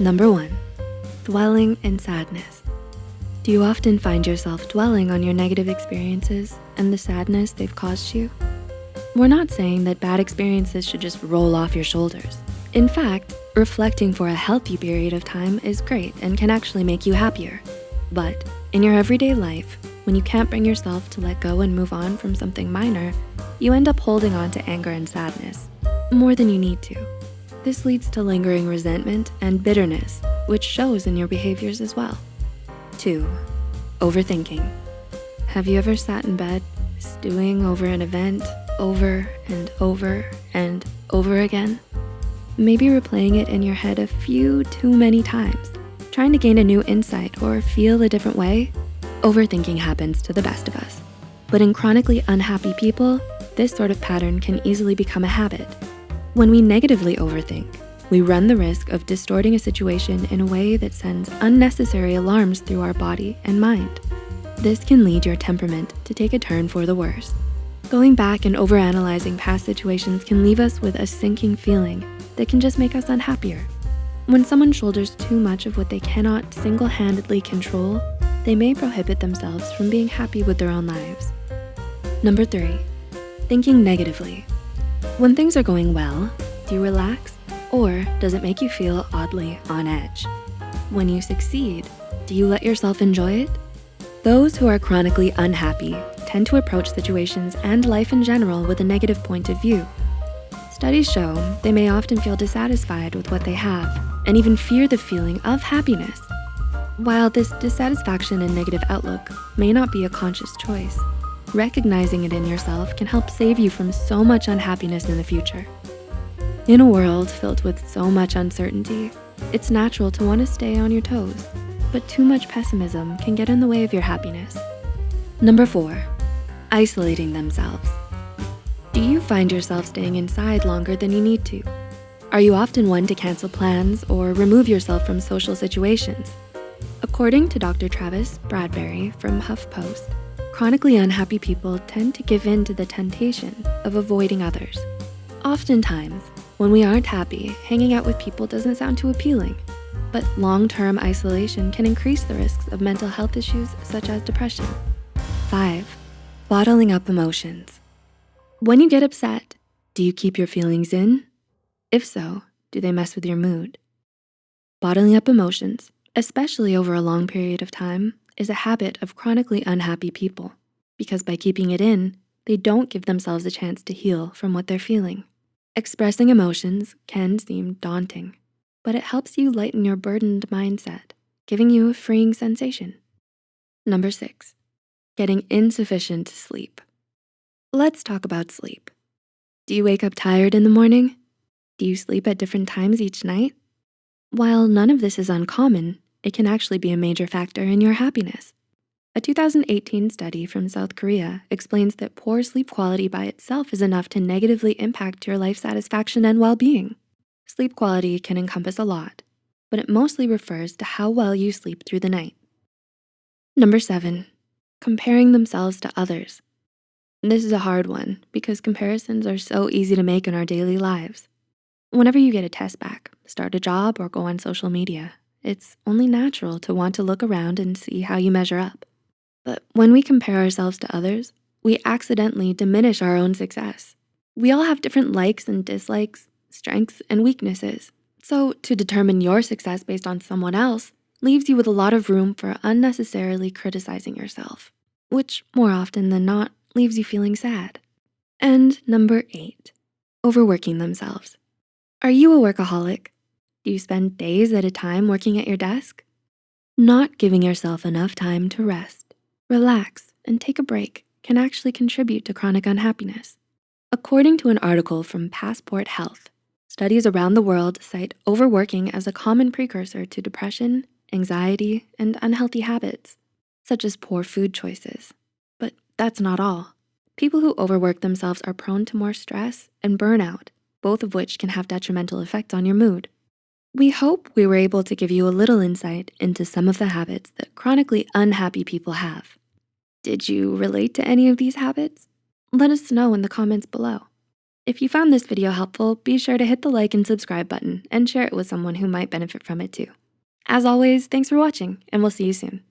Number one, dwelling in sadness. Do you often find yourself dwelling on your negative experiences and the sadness they've caused you? We're not saying that bad experiences should just roll off your shoulders. In fact, reflecting for a healthy period of time is great and can actually make you happier. But in your everyday life, when you can't bring yourself to let go and move on from something minor, you end up holding on to anger and sadness more than you need to. This leads to lingering resentment and bitterness, which shows in your behaviors as well. Two, overthinking. Have you ever sat in bed stewing over an event over and over and over again? Maybe replaying it in your head a few too many times, trying to gain a new insight or feel a different way? Overthinking happens to the best of us. But in chronically unhappy people, this sort of pattern can easily become a habit. When we negatively overthink, we run the risk of distorting a situation in a way that sends unnecessary alarms through our body and mind. This can lead your temperament to take a turn for the worse. Going back and overanalyzing past situations can leave us with a sinking feeling that can just make us unhappier. When someone shoulders too much of what they cannot single-handedly control, they may prohibit themselves from being happy with their own lives. Number three, thinking negatively. When things are going well, do you relax or does it make you feel oddly on edge? When you succeed, do you let yourself enjoy it? Those who are chronically unhappy tend to approach situations and life in general with a negative point of view. Studies show they may often feel dissatisfied with what they have and even fear the feeling of happiness. While this dissatisfaction and negative outlook may not be a conscious choice, recognizing it in yourself can help save you from so much unhappiness in the future. In a world filled with so much uncertainty, it's natural to wanna stay on your toes, but too much pessimism can get in the way of your happiness. Number four, isolating themselves. Do you find yourself staying inside longer than you need to? Are you often one to cancel plans or remove yourself from social situations? According to Dr. Travis Bradberry from HuffPost, chronically unhappy people tend to give in to the temptation of avoiding others. Oftentimes, when we aren't happy, hanging out with people doesn't sound too appealing, but long-term isolation can increase the risks of mental health issues such as depression. Five, bottling up emotions. When you get upset, do you keep your feelings in? If so, do they mess with your mood? Bottling up emotions, especially over a long period of time, is a habit of chronically unhappy people because by keeping it in, they don't give themselves a chance to heal from what they're feeling. Expressing emotions can seem daunting, but it helps you lighten your burdened mindset, giving you a freeing sensation. Number six, getting insufficient sleep. Let's talk about sleep. Do you wake up tired in the morning? Do you sleep at different times each night? While none of this is uncommon, it can actually be a major factor in your happiness. A 2018 study from South Korea explains that poor sleep quality by itself is enough to negatively impact your life satisfaction and well-being. Sleep quality can encompass a lot, but it mostly refers to how well you sleep through the night. Number seven, comparing themselves to others. This is a hard one because comparisons are so easy to make in our daily lives. Whenever you get a test back, start a job or go on social media, it's only natural to want to look around and see how you measure up. But when we compare ourselves to others, we accidentally diminish our own success. We all have different likes and dislikes, strengths and weaknesses. So to determine your success based on someone else leaves you with a lot of room for unnecessarily criticizing yourself, which more often than not leaves you feeling sad. And number eight, overworking themselves. Are you a workaholic? Do you spend days at a time working at your desk? Not giving yourself enough time to rest, relax, and take a break can actually contribute to chronic unhappiness. According to an article from Passport Health, studies around the world cite overworking as a common precursor to depression, anxiety, and unhealthy habits, such as poor food choices. But that's not all. People who overwork themselves are prone to more stress and burnout, both of which can have detrimental effects on your mood. We hope we were able to give you a little insight into some of the habits that chronically unhappy people have. Did you relate to any of these habits? Let us know in the comments below. If you found this video helpful, be sure to hit the like and subscribe button and share it with someone who might benefit from it too. As always, thanks for watching and we'll see you soon.